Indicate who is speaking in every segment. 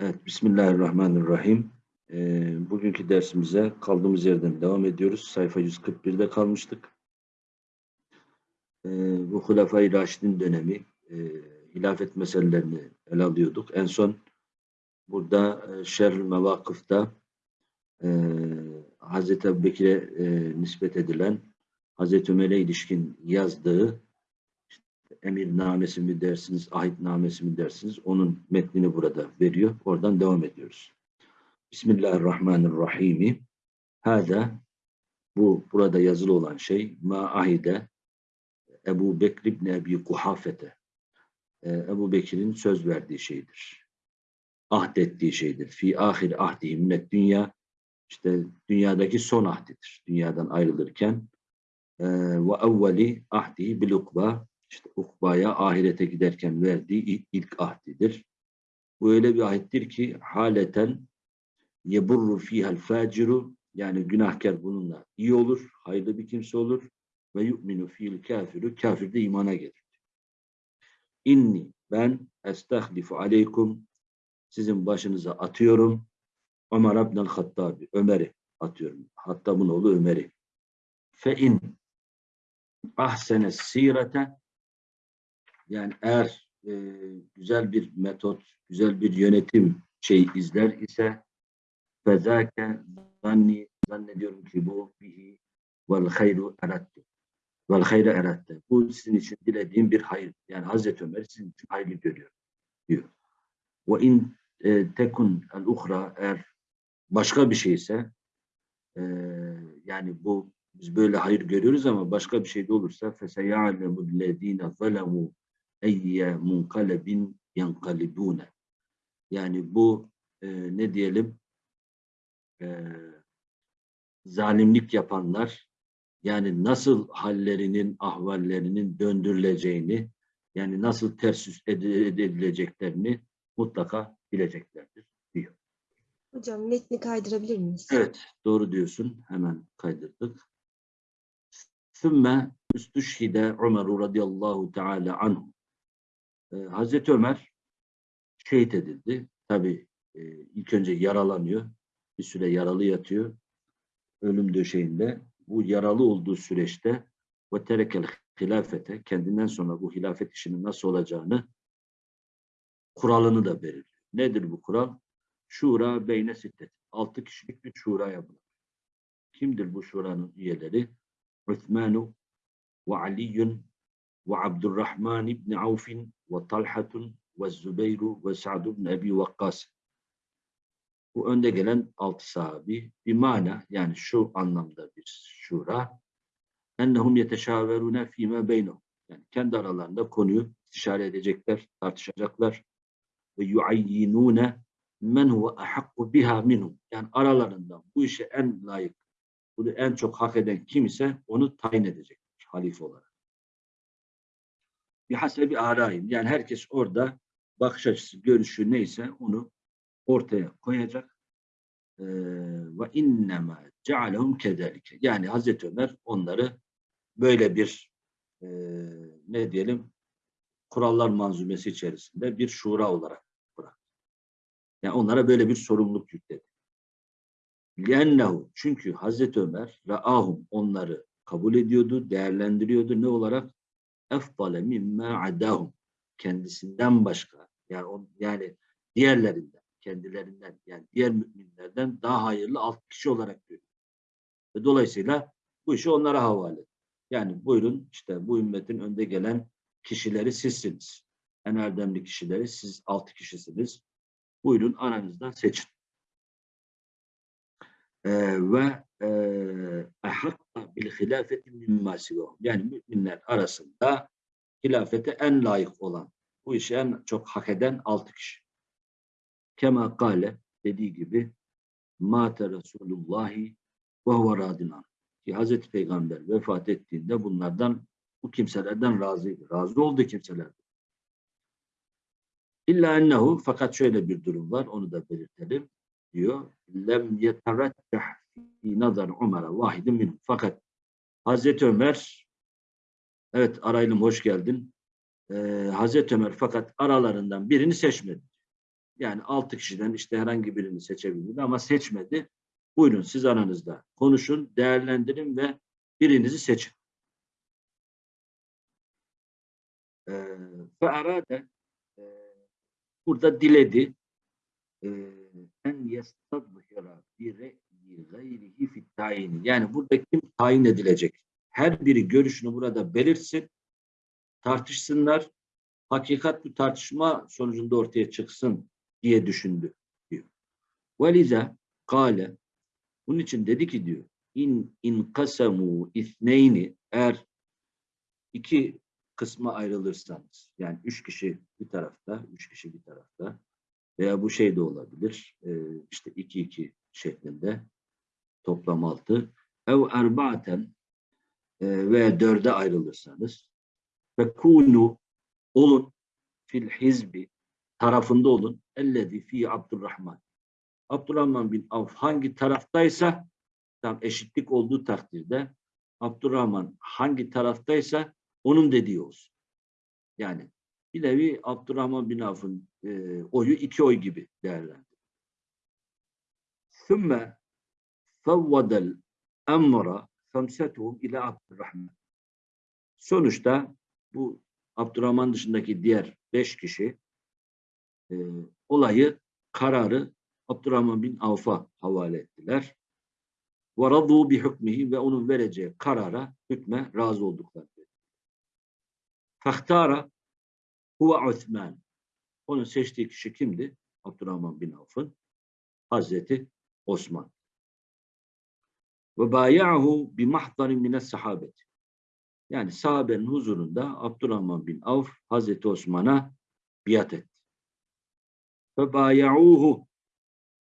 Speaker 1: Evet, Bismillahirrahmanirrahim. Ee, bugünkü dersimize kaldığımız yerden devam ediyoruz. Sayfa 141'de kalmıştık. Ee, bu Hulefai Raşid'in dönemi, e, hilafet meselelerini ele alıyorduk. En son burada e, Şerr-i Mevakıf'ta e, Hazreti Ebubekir'e e, nispet edilen Hazreti Ömer'e ilişkin yazdığı emirnamesi mi dersiniz, ahitnamesi mi dersiniz, onun metnini burada veriyor. Oradan devam ediyoruz. Bismillahirrahmanirrahim. Hada bu burada yazılı olan şey ma ahide Ebu Bekir ibn Ebi Kuhafete ee, Ebu Bekir'in söz verdiği şeydir. Ahdettiği şeydir. Fi ahir ahdihi minnet dünya işte dünyadaki son ahdidir. Dünyadan ayrılırken ee, ve evveli ahdihi bil ukba işte ukbaya ahirete giderken verdiği ilk ahdidir. Bu öyle bir ahittir ki haleten yeburru fihal faciru yani günahkar bununla iyi olur, hayırlı bir kimse olur ve yu'minu fil kafiru kafir de imana gelir. İnni ben estahlifu aleykum sizin başınıza atıyorum Ömer Abdel Hattabi Ömer'i atıyorum. Hattab'ın oğlu Ömer'i. Fe in ahsene sirete yani eğer e, güzel bir metot, güzel bir yönetim şey izler ise fezâke zanni zannediyorum ki bu bihi vel hayru eratte. Vel hayra eratte. Bu sizin için dilediğim bir hayır. Yani Hazreti Ömer sizin için hayırlı görüyor diyor. Ve in e, tekun el uhra eğer başka bir şeyse e, yani bu biz böyle hayır görüyoruz ama başka bir şey de olursa feseyâlemû lezîne zalemû eyye munkalebin yankalibune. Yani bu e, ne diyelim e, zalimlik yapanlar yani nasıl hallerinin, ahvallerinin döndürüleceğini yani nasıl ters yüz edileceklerini mutlaka bileceklerdir diyor.
Speaker 2: Hocam metni kaydırabilir miyiz?
Speaker 1: Evet, doğru diyorsun. Hemen kaydırdık. Sümme üstüşhide Ömer radıyallahu teala anhu e, Hazreti Ömer şehit edildi. Tabi e, ilk önce yaralanıyor. Bir süre yaralı yatıyor. Ölüm döşeğinde. Bu yaralı olduğu süreçte ve terekel hilafete kendinden sonra bu hilafet işinin nasıl olacağını kuralını da belirliyor. Nedir bu kural? Şura beyne sittet. Altı kişilik bir şura yapılır. Kimdir bu şuranın üyeleri? Üthmanu ve Aliyyun Avf'in ve Talhatun ve Zübeyru ve Sa'd ibn Ebi Vakkas. Bu önde gelen altı sahabi bir mana yani şu anlamda bir şura ennehum yeteşaverune fîme beynehum. Yani kendi aralarında konuyu istişare edecekler, tartışacaklar. Ve yuayyinune men huve ahakku biha minhum. Yani aralarından bu işe en layık, bunu en çok hak eden kim ise onu tayin edecekler halife olarak bir hasebi arayın. Yani herkes orada bakış açısı, görüşü neyse onu ortaya koyacak. Ee, ve innema cealehum kederike. Yani Hazreti Ömer onları böyle bir e, ne diyelim kurallar manzumesi içerisinde bir şura olarak bıraktı. Yani onlara böyle bir sorumluluk yükledi. Liennehu çünkü Hazreti Ömer ra'ahum onları kabul ediyordu, değerlendiriyordu. Ne olarak? Efdale mimme adahum kendisinden başka yani on, yani diğerlerinden kendilerinden yani diğer müminlerden daha hayırlı alt kişi olarak görüyor. Ve dolayısıyla bu işi onlara havale. Yani buyurun işte bu ümmetin önde gelen kişileri sizsiniz. En erdemli kişileri siz altı kişisiniz. Buyurun aranızdan seçin. Ee, ve ehakka bil hilafeti mimma Yani müminler arasında hilafete en layık olan, bu işi en çok hak eden altı kişi. Kema kale dediği gibi Mate Resulullahi ve huve radinan. Ki Hazreti Peygamber vefat ettiğinde bunlardan bu kimselerden razıydı. Razı oldu kimseler. İlla ennehu fakat şöyle bir durum var onu da belirtelim diyor. Lem yeterecceh fi nazar Ömer'e vahidin minhum. Fakat Hazreti Ömer evet Araylım hoş geldin. Ee, Hazreti Ömer fakat aralarından birini seçmedi. Yani altı kişiden işte herhangi birini seçebilirdi ama seçmedi. Buyurun siz aranızda konuşun, değerlendirin ve birinizi seçin. Ee, Ve arada e, burada diledi e, en yestadhira bi re'yi gayrihi fit tayini. Yani burada kim tayin edilecek? Her biri görüşünü burada belirtsin, tartışsınlar. Hakikat bu tartışma sonucunda ortaya çıksın diye düşündü diyor. Velize kâle bunun için dedi ki diyor in in kasamu isneyni eğer iki kısma ayrılırsanız yani üç kişi bir tarafta üç kişi bir tarafta veya bu şey de olabilir işte iki iki şeklinde toplam altı ev erba'ten e, veya dörde ayrılırsanız ve kunu olun fil hizbi tarafında olun ellezi fi Abdurrahman Abdurrahman bin Avf hangi taraftaysa tam eşitlik olduğu takdirde Abdurrahman hangi taraftaysa onun dediği olsun. Yani bir nevi Abdurrahman bin Avf'ın e, oyu iki oy gibi değerlendir. ثُمَّ فَوَّدَ الْاَمْرَ خَمْسَتُهُمْ ila Abdurrahman. Sonuçta bu Abdurrahman dışındaki diğer beş kişi e, olayı, kararı Abdurrahman bin Avf'a havale ettiler. وَرَضُوا بِحُكْمِهِ ve onun vereceği karara, hükme razı oldukları. فَاخْتَارَ huve Osman. Onun seçtiği kişi kimdi? Abdurrahman bin Avf'ın Hazreti Osman. Ve bayahu bi mahdarin mine sahabet. Yani sahabenin huzurunda Abdurrahman bin Avf Hazreti Osman'a biat etti. Ve bayauhu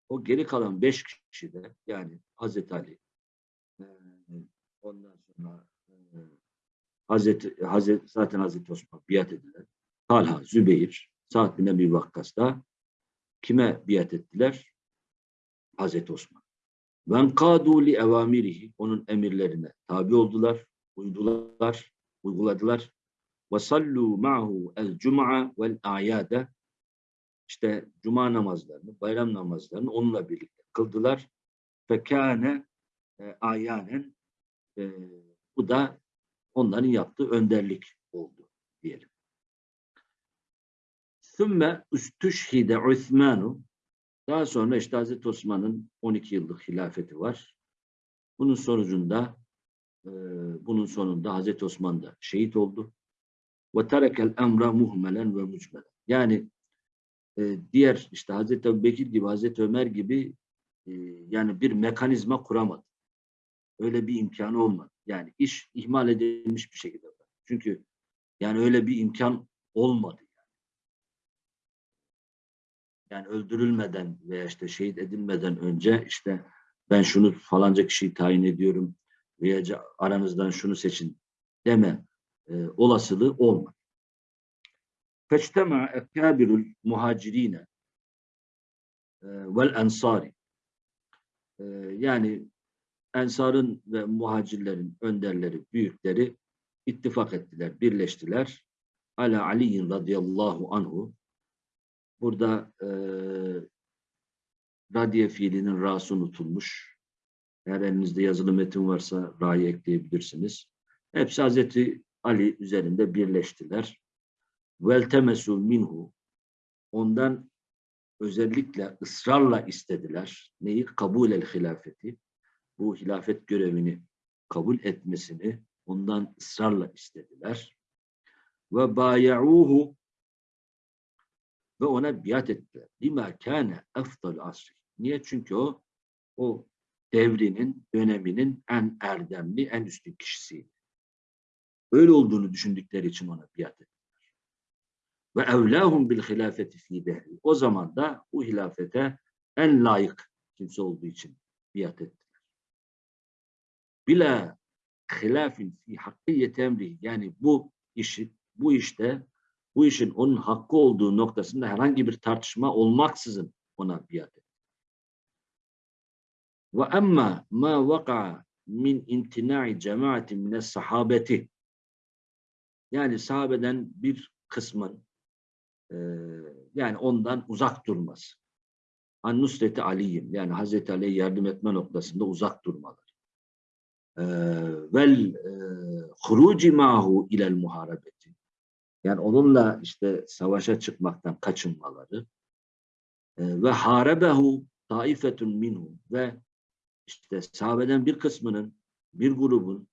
Speaker 1: o geri kalan beş kişi de yani Hazreti Ali ondan sonra Hazreti, Hazreti zaten Hazreti Osman biat ediler. Talha, Zübeyir, Sa'd bin Ebi Vakkas kime biat ettiler? Hazreti Osman. Ben kadu evamirihi onun emirlerine tabi oldular, uydular, uyguladılar. Ve sallu ma'hu el cum'a vel ayade işte cuma namazlarını, bayram namazlarını onunla birlikte kıldılar. Fekâne e, ayanen e, bu da onların yaptığı önderlik oldu diyelim. Sümme üstüşhide Osmanu daha sonra işte Hazreti Osman'ın 12 yıllık hilafeti var. Bunun sonucunda e, bunun sonunda Hazreti Osman da şehit oldu. Ve terekel emra muhmelen ve mucmelen. Yani e, diğer işte Hazreti Bekir gibi, Hazreti Ömer gibi e, yani bir mekanizma kuramadı. Öyle bir imkanı olmadı. Yani iş ihmal edilmiş bir şekilde. Çünkü yani öyle bir imkan olmadı. Yani öldürülmeden veya işte şehit edilmeden önce işte ben şunu falanca kişiyi tayin ediyorum veya aranızdan şunu seçin deme e, olasılığı olmadı. Feçtema ekabirul muhacirine e, vel ensari e, yani ensarın ve muhacirlerin önderleri, büyükleri ittifak ettiler, birleştiler. Ala Ali'in radıyallahu anhu Burada e, radiye fiilinin ra'sı unutulmuş. Eğer elinizde yazılı metin varsa ra'yı ekleyebilirsiniz. Hepsi Hazreti Ali üzerinde birleştiler. Veltemesu minhu ondan özellikle ısrarla istediler. Neyi? Kabul el hilafeti. Bu hilafet görevini kabul etmesini ondan ısrarla istediler. Ve bayauhu ve ona biat ettiler. Lima kâne efdal asri. Niye? Çünkü o o devrinin, döneminin en erdemli, en üstün kişisiydi. Öyle olduğunu düşündükleri için ona biat ettiler. Ve evlâhum bil hilafeti fî dehri. O zaman da bu hilafete en layık kimse olduğu için biat ettiler. Bila hilafin fi hakkiyeti emri. Yani bu işi, bu işte bu işin onun hakkı olduğu noktasında herhangi bir tartışma olmaksızın ona biat etti. Ve emma ma vaka min intina'i cemaati mine sahabeti yani sahabeden bir kısmın e, yani ondan uzak durması. An Nusreti Ali'yim yani Hazreti Ali'ye yardım etme noktasında uzak durmaları. E, vel e, huruci mahu ilel muharebeti. Yani onunla işte savaşa çıkmaktan kaçınmaları. E, ve harebehu taifetun minhu ve işte sahabeden bir kısmının, bir grubun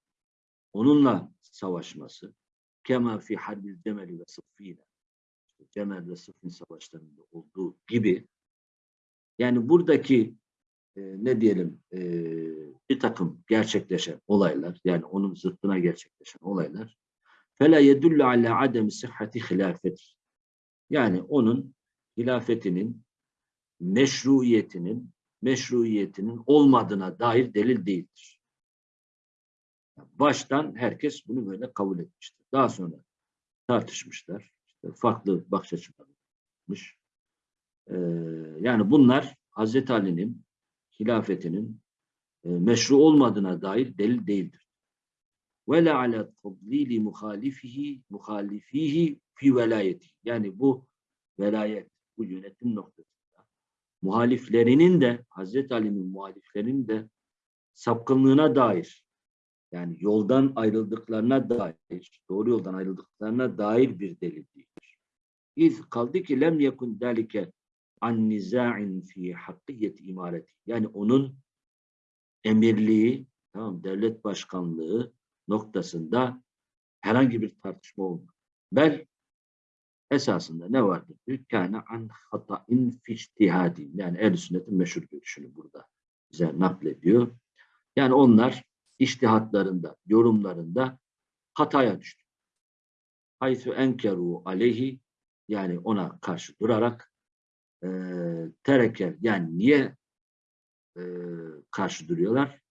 Speaker 1: onunla savaşması. Kema fi harbil cemeli ve sıffine. Cemel ve Sıffin savaşlarında olduğu gibi. Yani buradaki e, ne diyelim e, bir takım gerçekleşen olaylar, yani onun zıttına gerçekleşen olaylar fela yedullu ala adem sıhhati hilafeti. Yani onun hilafetinin meşruiyetinin meşruiyetinin olmadığına dair delil değildir. Baştan herkes bunu böyle kabul etmiştir. Daha sonra tartışmışlar. İşte farklı bakış açılarıymış. Ee, yani bunlar Hazreti Ali'nin hilafetinin e, meşru olmadığına dair delil değildir. Ve la ala tadlili muhalifihi muhalifihi fi velayeti. Yani bu velayet, bu yönetim noktasında muhaliflerinin de Hazreti Ali'nin muhaliflerinin de sapkınlığına dair yani yoldan ayrıldıklarına dair, doğru yoldan ayrıldıklarına dair bir delil değildir. İz kaldı ki lem yekun dalike an niza'in fi hakkiyet imareti. Yani onun emirliği, tamam devlet başkanlığı noktasında herhangi bir tartışma olmadı. Bel esasında ne vardır? Kâne an hata'in fi ictihadi. Yani ehl sünnetin meşhur görüşünü burada bize naklediyor. Yani onlar iştihatlarında, yorumlarında hataya düştü. Haythu enkeru aleyhi yani ona karşı durarak e, terekel yani niye e, karşı duruyorlar?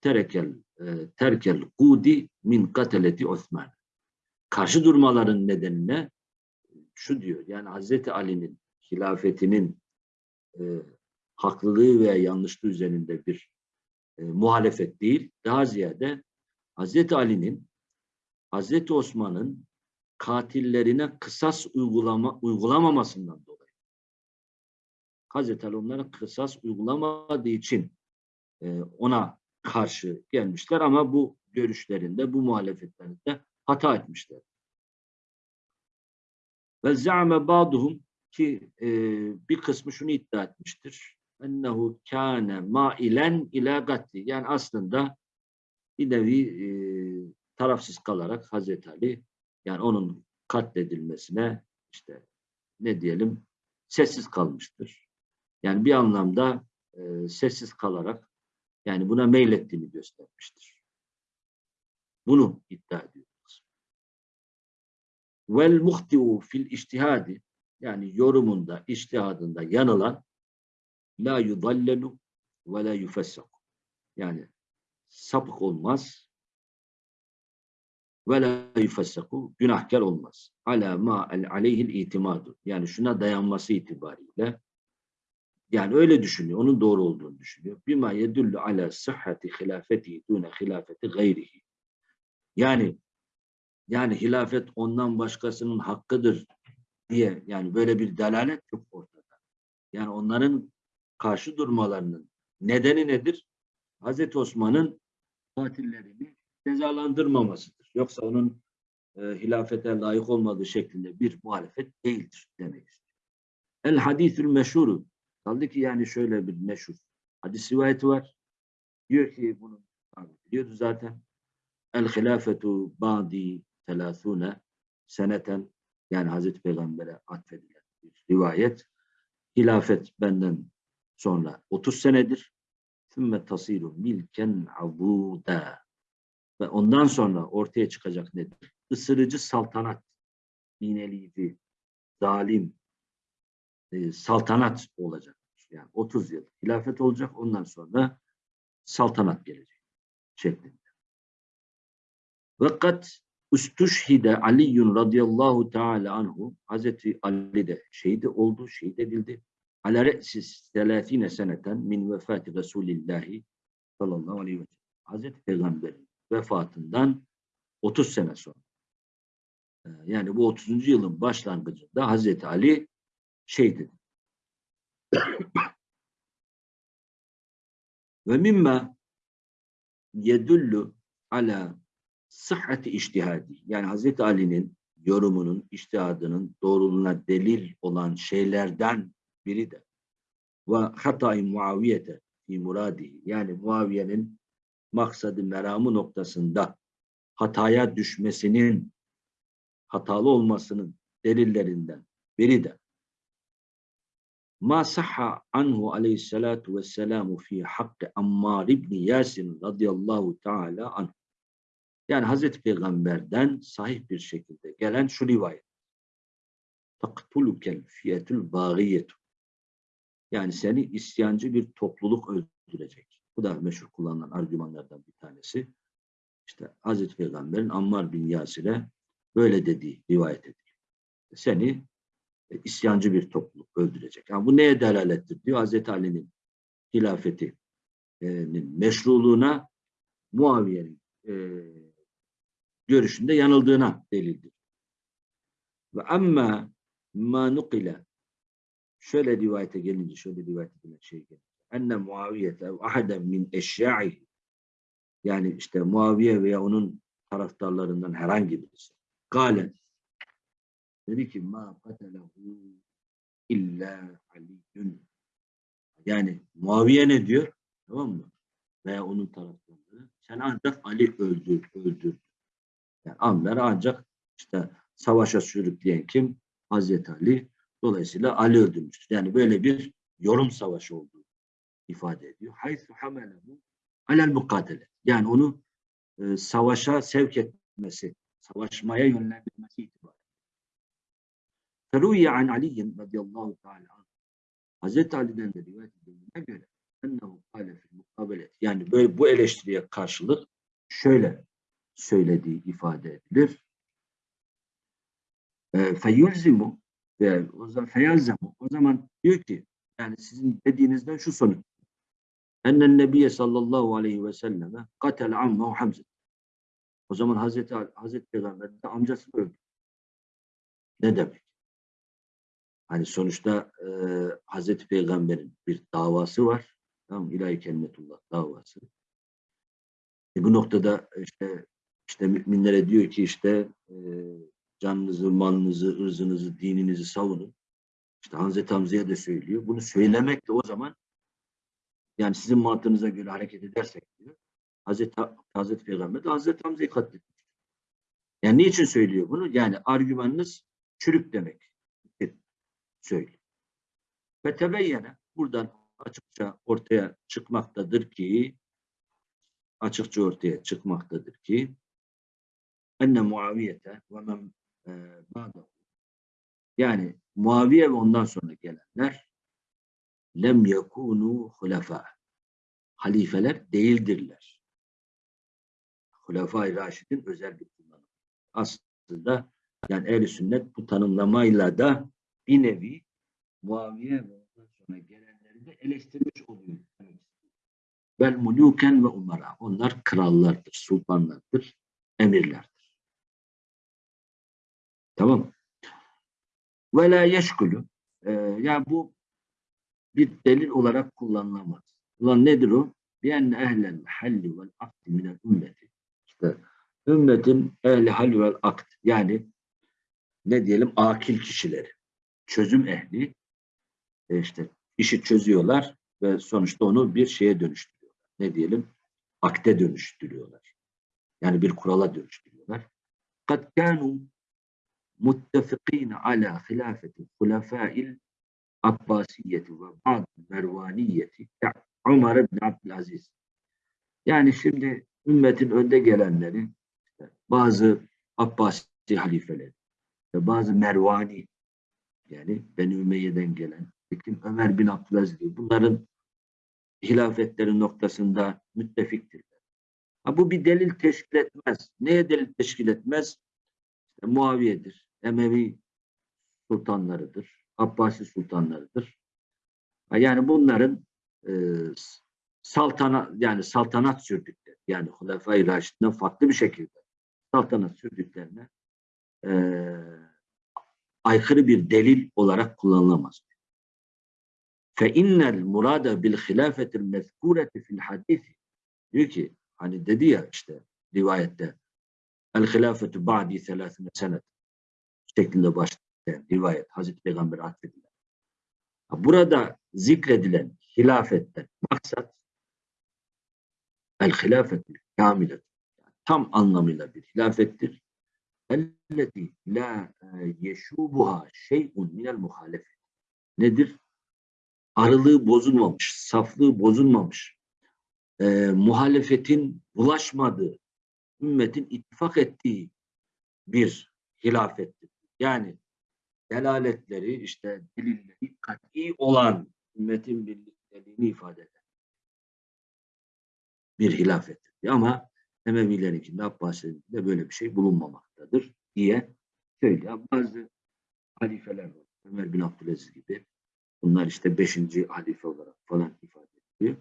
Speaker 1: Terekel e, terkel kudi min kateleti Osman. Karşı durmaların nedenine şu diyor yani Hazreti Ali'nin hilafetinin e, haklılığı veya yanlışlığı üzerinde bir e, muhalefet değil, daha ziyade Hazreti Ali'nin Hazreti Osman'ın katillerine kısas uygulama, uygulamamasından dolayı. Hazreti Ali onlara kısas uygulamadığı için e, ona karşı gelmişler ama bu görüşlerinde, bu muhalefetlerinde hata etmişler. Ve za'me ba'duhum ki e, bir kısmı şunu iddia etmiştir. Ennehu kâne mailen ila gatli. Yani aslında bir nevi e, tarafsız kalarak Hazreti Ali yani onun katledilmesine işte ne diyelim sessiz kalmıştır. Yani bir anlamda e, sessiz kalarak yani buna meylettiğini göstermiştir. Bunu iddia ediyoruz. Vel muhtiu fil iştihadi yani yorumunda, iştihadında yanılan la yudallelu ve la yufessaku. Yani sapık olmaz ve la yufessaku günahkar olmaz. Ala ma aleyhil itimadu. Yani şuna dayanması itibariyle yani öyle düşünüyor. Onun doğru olduğunu düşünüyor. Bima yedullu ala sıhhati hilafeti dune hilafeti gayrihi. Yani yani hilafet ondan başkasının hakkıdır diye yani böyle bir delalet yok ortada. Yani onların karşı durmalarının nedeni nedir? Hazreti Osman'ın katillerini cezalandırmamasıdır. Yoksa onun e, hilafete layık olmadığı şeklinde bir muhalefet değildir demek istiyor. El hadisül meşhuru kaldı ki yani şöyle bir meşhur hadis rivayeti var. Diyor ki bunu biliyordu zaten. El hilafetu ba'di telâthûne seneten yani Hazreti Peygamber'e atfedilen bir rivayet. Hilafet benden sonra 30 senedir. Sümme tasiru milken abuda. Ve ondan sonra ortaya çıkacak nedir? Isırıcı saltanat, iğneleyici, zalim, e, saltanat olacak. Yani 30 yıl hilafet olacak. Ondan sonra saltanat gelecek şeklinde. Fakat Ustuşhide Aliyyun radıyallahu teala anhu Hazreti Ali de şehit oldu, şehit edildi. Ala re'sis selasine seneten min vefati Resulillahi sallallahu aleyhi ve sellem. Hazreti Peygamber'in vefatından 30 sene sonra. E, yani bu 30. yılın başlangıcında Hazreti Ali şey dedi. Ve mimma yedullu ala sıhhati iştihadi. Yani Hazreti Ali'nin yorumunun, iştihadının doğruluğuna delil olan şeylerden biri de ve hatayı muaviyete fi muradi. Yani Muaviye'nin maksadı meramı noktasında hataya düşmesinin hatalı olmasının delillerinden biri de ma sahha anhu aleyhissalatu vesselamu fi hakkı Ammar ibn Yasin radıyallahu teala anh. Yani Hazreti Peygamber'den sahih bir şekilde gelen şu rivayet. Taktulukel fiyetul bağiyetu. Yani seni isyancı bir topluluk öldürecek. Bu da meşhur kullanılan argümanlardan bir tanesi. İşte Hazreti Peygamber'in Ammar bin Yasir'e böyle dediği rivayet ediliyor. Seni isyancı bir topluluk öldürecek. Yani bu neye delalettir diyor Hazreti Ali'nin hilafetinin meşruluğuna Muaviye'nin e, görüşünde yanıldığına delildir. Ve amma ma nukile şöyle rivayete gelince şöyle rivayet edilen şey gelince enne Muaviyete ahaden min eşya'ihi yani işte Muaviye veya onun taraftarlarından herhangi birisi. Gale dedi ki ma katalehu illa aliyyun yani Muaviye ne diyor? Tamam mı? Veya onun taraftarları. Sen ancak Ali öldür, öldür. Yani amları ancak işte savaşa sürükleyen kim? Hazreti Ali. Dolayısıyla Ali öldürmüştür. Yani böyle bir yorum savaşı olduğu ifade ediyor. Haythu hamelehu alel mukatele. Yani onu e, savaşa sevk etmesi, savaşmaya yönlendirmesi itibariyle. Feruye an Ali'yin radıyallahu teala. Hazreti Ali'den de rivayet edildiğine göre ennehu kâle fil mukabelet. Yani böyle bu eleştiriye karşılık şöyle söylediği ifade edilir. Feyulzimu ve feyalzemu o zaman diyor ki yani sizin dediğinizden şu sonuç. Ennen Nebiye sallallahu aleyhi ve selleme katel ammehu Hamza. O zaman Hazreti, Hazreti Peygamber de amcasını öldü. Ne demek? Hani sonuçta e, Hazreti Peygamber'in bir davası var. Tamam İlahi Kelimetullah davası. E, bu noktada işte işte müminlere diyor ki işte e, canınızı, malınızı, ırzınızı, dininizi savunun. İşte Hazreti Hamza'ya da söylüyor. Bunu söylemek de o zaman yani sizin mantığınıza göre hareket edersek diyor. Hazreti, Hazreti Peygamber de Hazreti Hamza'yı katletmiş. Yani niçin söylüyor bunu? Yani argümanınız çürük demek. Söylüyor. Ve tebeyyene buradan açıkça ortaya çıkmaktadır ki açıkça ortaya çıkmaktadır ki enne Muaviyete ve men e, yani Muaviye ve ondan sonra gelenler lem yekunu hulefa halifeler değildirler. Hulefai Raşid'in özel bir kullanımı. Aslında yani ehl sünnet bu tanımlamayla da bir nevi Muaviye ve ondan sonra gelenleri de eleştirmiş oluyor. Vel muluken ve umara. Onlar krallardır, sultanlardır, emirlerdir. Tamam Ve la yeşkulü. Ee, yani bu bir delil olarak kullanılamaz. Ulan nedir o? Bienne ehlel halli vel akdi minel ümmeti. İşte ümmetin ehli hal vel akt yani ne diyelim akil kişileri, çözüm ehli e işte işi çözüyorlar ve sonuçta onu bir şeye dönüştürüyorlar. Ne diyelim? Akte dönüştürüyorlar. Yani bir kurala dönüştürüyorlar. Kanu muttefikine ala hilafeti hulefâil Abbasiyeti ve bazı Mervaniyeti Ömer ibn Abdülaziz. Yani şimdi ümmetin önde gelenleri bazı Abbasi halifeleri bazı Mervani yani Beni Ümeyye'den gelen kim Ömer bin Abdülaziz bunların hilafetleri noktasında müttefiktirler. Ha, bu bir delil teşkil etmez. Neye delil teşkil etmez? İşte Muaviye'dir. Emevi sultanlarıdır. Abbasi sultanlarıdır. Yani bunların e, saltanat yani saltanat sürdükleri yani Hulefai Raşid'den farklı bir şekilde saltanat sürdüklerine e, aykırı bir delil olarak kullanılamaz. Fe innel murada bil hilafetil mezkureti fil hadisi. Diyor ki hani dedi ya işte rivayette el hilafetu ba'di selasine senet şeklinde başlayan rivayet Hazreti Peygamber atfedilen. Burada zikredilen hilafetten maksat el hilafetil kamilet. Tam anlamıyla bir hilafettir. La e, yeşubuha şey'un minel muhalefet. Nedir? Arılığı bozulmamış, saflığı bozulmamış, e, muhalefetin bulaşmadığı, ümmetin ittifak ettiği bir hilafettir. Yani delaletleri, işte delilleri kat'i olan ümmetin birlikteliğini ifade eder. Bir hilafettir. Ama Emevilerinkinde, Abbasilerinde böyle bir şey bulunmamaktadır diye söylüyor. Bazı halifeler var. Ömer bin Abdülaziz gibi. Bunlar işte beşinci halife olarak falan ifade ediliyor.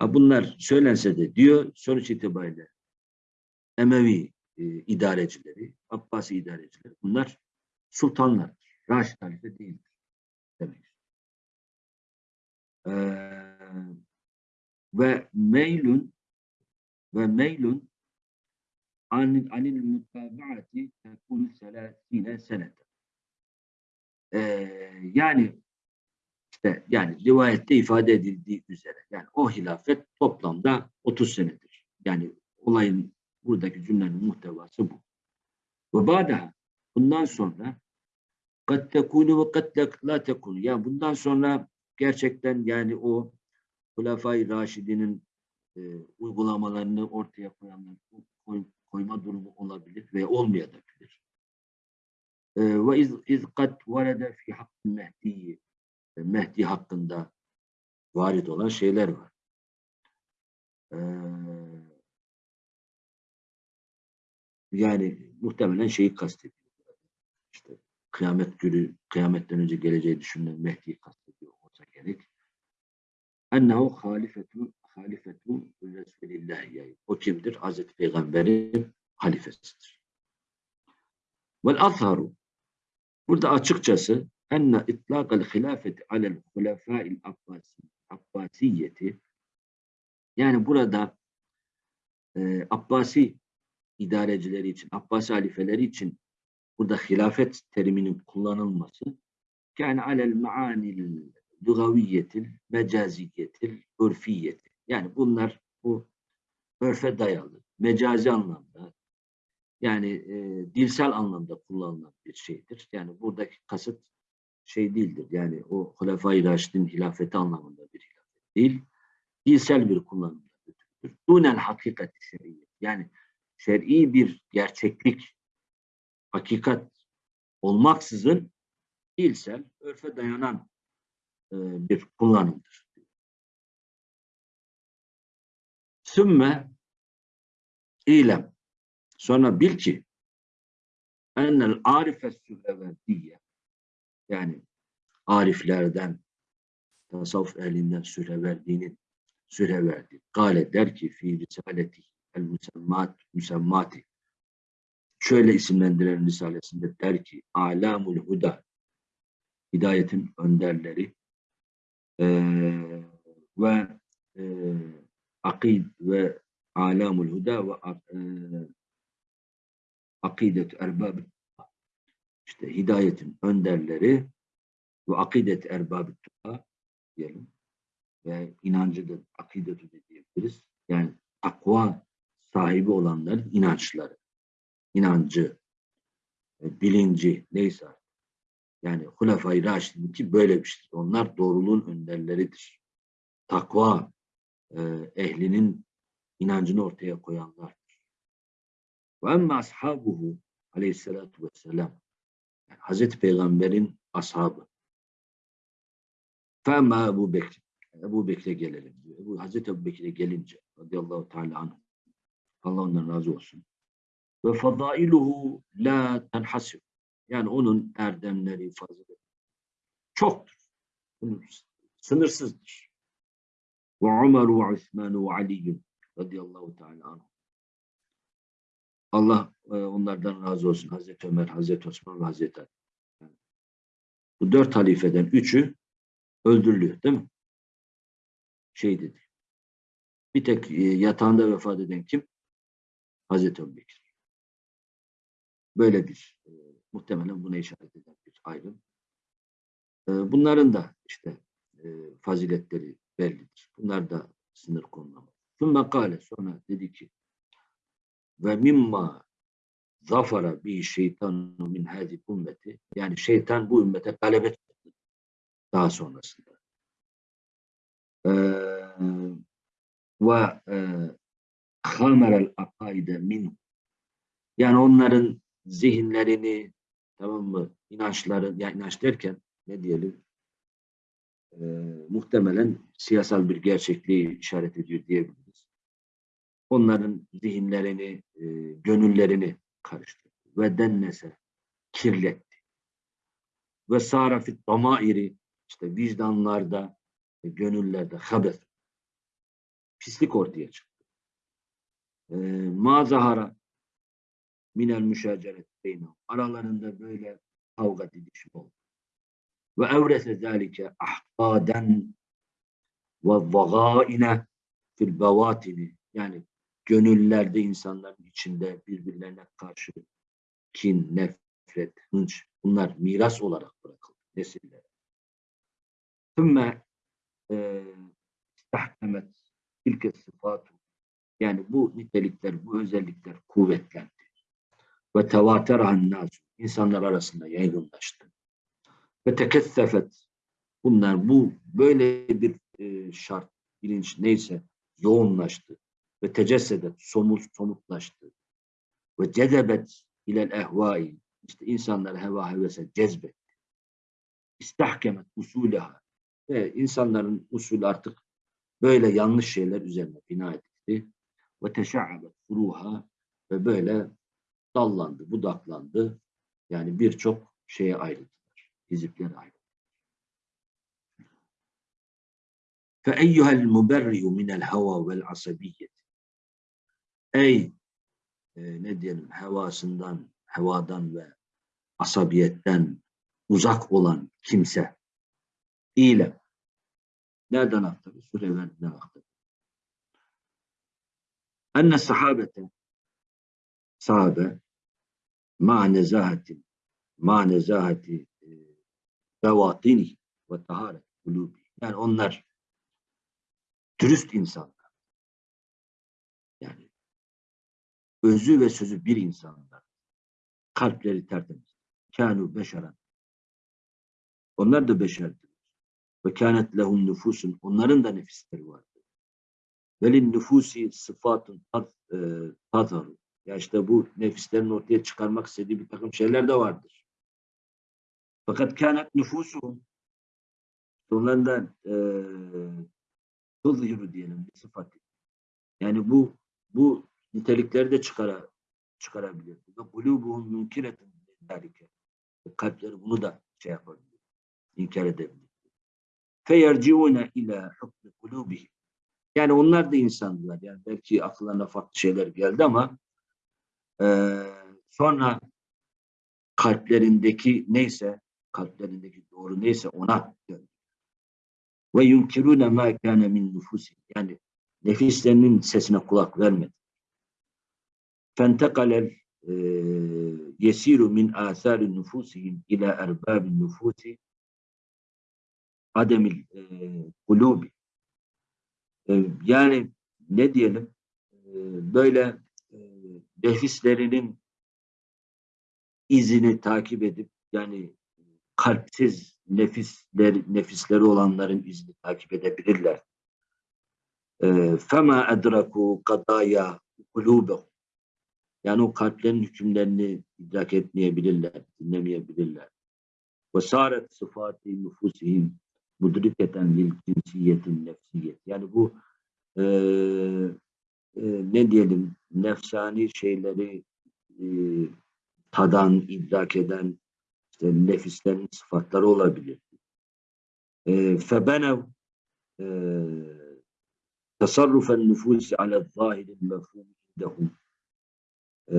Speaker 1: Bunlar söylense de diyor sonuç itibariyle Emevi e, idarecileri, Abbasi idarecileri bunlar sultanlar. Raşid halife değildir. Demek. Ee, ve meylun ve meylun anil, anil mutabaati tekunu selasine senete. Ee, yani işte yani rivayette ifade edildiği üzere yani o hilafet toplamda 30 senedir. Yani olayın buradaki cümlenin muhtevası bu. Ve ba'daha bundan sonra kad tekunu ve kad la tekunu. Yani bundan sonra gerçekten yani o Hulafai Raşidi'nin e, uygulamalarını ortaya koyanlar koy, koyma durumu olabilir ve olmayabilir. E, ve iz, iz kad varede fi hakkı mehdiyi Mehdi hakkında varit olan şeyler var. Ee, yani muhtemelen şeyi kastediyor. İşte kıyamet günü, kıyametten önce geleceği düşünülen Mehdi'yi kastediyor olsa gerek. Ennehu halifetu halifetu Resulillah yani. O kimdir? Hazreti Peygamber'in halifesidir. Vel azharu Burada açıkçası enne itlaqal hilafeti alel hulefâil abbasi, abbasiyeti yani burada e, Abbasi idarecileri için, Abbasi halifeleri için burada hilafet teriminin kullanılması yani alel maanil lugaviyetil, mecaziyetil, örfiyeti. Yani bunlar bu örfe dayalı, mecazi anlamda yani e, dilsel anlamda kullanılan bir şeydir. Yani buradaki kasıt şey değildir. Yani o Hulefai Raşid'in hilafeti anlamında bir hilafet değil. Dilsel bir kullanımda götürülür. Dunen hakikati şer'i. Yani şer'i bir gerçeklik, hakikat olmaksızın dilsel, örfe dayanan e, bir kullanımdır. Sümme ilem. Sonra bil ki ennel arifes sühreverdiye yani ariflerden tasavvuf ehlinden süreverdiğinin süreverdi. Gale der ki fi risaleti el musemmat musemmati şöyle isimlendiren risalesinde der ki alamul huda hidayetin önderleri e, ve e, akid ve alamul huda ve e, akidet erbab işte hidayetin önderleri ve akidet erbab diyelim ve inancı da akidetu da diyebiliriz. Yani takva sahibi olanların inançları, inancı, e, bilinci neyse yani Hulefai Raşidin ki böyle bir şey. Onlar doğruluğun önderleridir. Takva e, ehlinin inancını ortaya koyanlardır. Ve emme ashabuhu aleyhissalatu vesselam yani Hazreti Peygamber'in ashabı. Fema Ebu Bekir. Ebu Bekir'e gelelim diyor. Ebu, Hazreti Ebu Bekir'e gelince radıyallahu teala anh Allah ondan razı olsun. Ve fadailuhu la tenhasir. Yani onun erdemleri, faziletleri çoktur. Sınırsızdır. Ve Ömer ve Osman ve Ali radıyallahu teala anh. Allah e, onlardan razı olsun. Hazreti Ömer, Hazreti Osman ve Hazreti Ali. Bu dört halifeden üçü öldürülüyor değil mi? Şey dedi. Bir tek e, yatağında vefat eden kim? Hazreti Ebubekir. Böyle bir e, muhtemelen buna işaret eden bir ayrım. E, bunların da işte e, faziletleri bellidir. Bunlar da sınır konulamaz. Sümme kâle sonra dedi ki ve mimma zafara bi şeytanu min hadi ümmeti yani şeytan bu ümmete galebet daha sonrasında. Ee, ve e, hamerel akaide min yani onların zihinlerini tamam mı inançları yani inanç derken ne diyelim e, muhtemelen siyasal bir gerçekliği işaret ediyor diyebiliriz. Onların zihinlerini, e, gönüllerini karıştırdı. Ve dennese, kirletti. Ve sarafit damairi, işte vicdanlarda, e, gönüllerde habes, pislik ortaya çıktı. E, ma zahara minel müşaceret. Aralarında böyle kavga didişim oldu. Ve evrese zâlike ahkaden ve zagâine fil bevatini. Yani gönüllerde insanların içinde birbirlerine karşı kin, nefret, hınç bunlar miras olarak bırakıldı nesillere. Sümme istahkemet tilke sıfatu yani bu nitelikler, bu özellikler kuvvetlendi. Ve tevaterahan nasu insanlar arasında yaygınlaştı. Ve tekessefet bunlar bu böyle bir e, şart, bilinç neyse yoğunlaştı. Ve tecessedet somut somutlaştı. Ve cezebet ilel ehvai. İşte insanlar heva hevese cezbetti. İstahkemet usuleha ve insanların usulü artık böyle yanlış şeyler üzerine bina edildi ve teşa'abet furuha. Ve böyle dallandı, budaklandı. Yani birçok şeye ayrıldılar Hizipler ayrıldı. فَاَيُّهَا الْمُبَرِّيُ مِنَ الْهَوَى وَالْعَصَبِيَّةِ Ey e, ne diyelim hevasından, hevadan ve asabiyetten uzak olan kimse ile nereden aktarıyor? Sürelerden aktarıyor. Enne sahabete sahabe ma nezahatin ma nezahati e, bevatini ve taharet kulubi. Yani onlar dürüst insanlar. Yani özü ve sözü bir insanlar. Kalpleri tertemiz. Kânu beşeren. Onlar da beşerdir. Ve kânet lehum nüfusun. Onların da nefisleri vardı. Velin nüfusi sıfatın e, tazharu. Ya işte bu nefislerin ortaya çıkarmak istediği bir takım şeyler de vardır. Fakat kânet nüfusuhum onların da e, tuzhiru diyelim bir sıfatı. Yani bu bu nitelikleri de çıkara, çıkarabilir. Ve kulubuhum münkiretun zalike. Kalpleri bunu da şey yapabilir. İnkar edebilir. Feyerciune ila hukmi kulubihim. Yani onlar da insandılar. Yani belki akıllarına farklı şeyler geldi ama e, sonra kalplerindeki neyse, kalplerindeki doğru neyse ona döndü. Ve yunkirune ma kana min nufusi. Yani nefislerinin sesine kulak vermedi. Fentekalel e, yesiru min asari nufusihim ila erbabin nufusi ademil e, kulubi. E, yani ne diyelim böyle nefislerinin izini takip edip yani kalpsiz nefisler, nefisleri olanların izini takip edebilirler. Fema edraku kadaya kulubehum. Yani o kalplerin hükümlerini idrak etmeyebilirler, dinlemeyebilirler. Sıfati nüfusihim mudriketen lil cinsiyetin nefsiyet. Yani bu e, e, ne diyelim nefsani şeyleri e, tadan, idrak eden nefislerin sıfatları olabilir. Febenev tasarrufen nüfusi ala zahiril mefhum indehum Ee,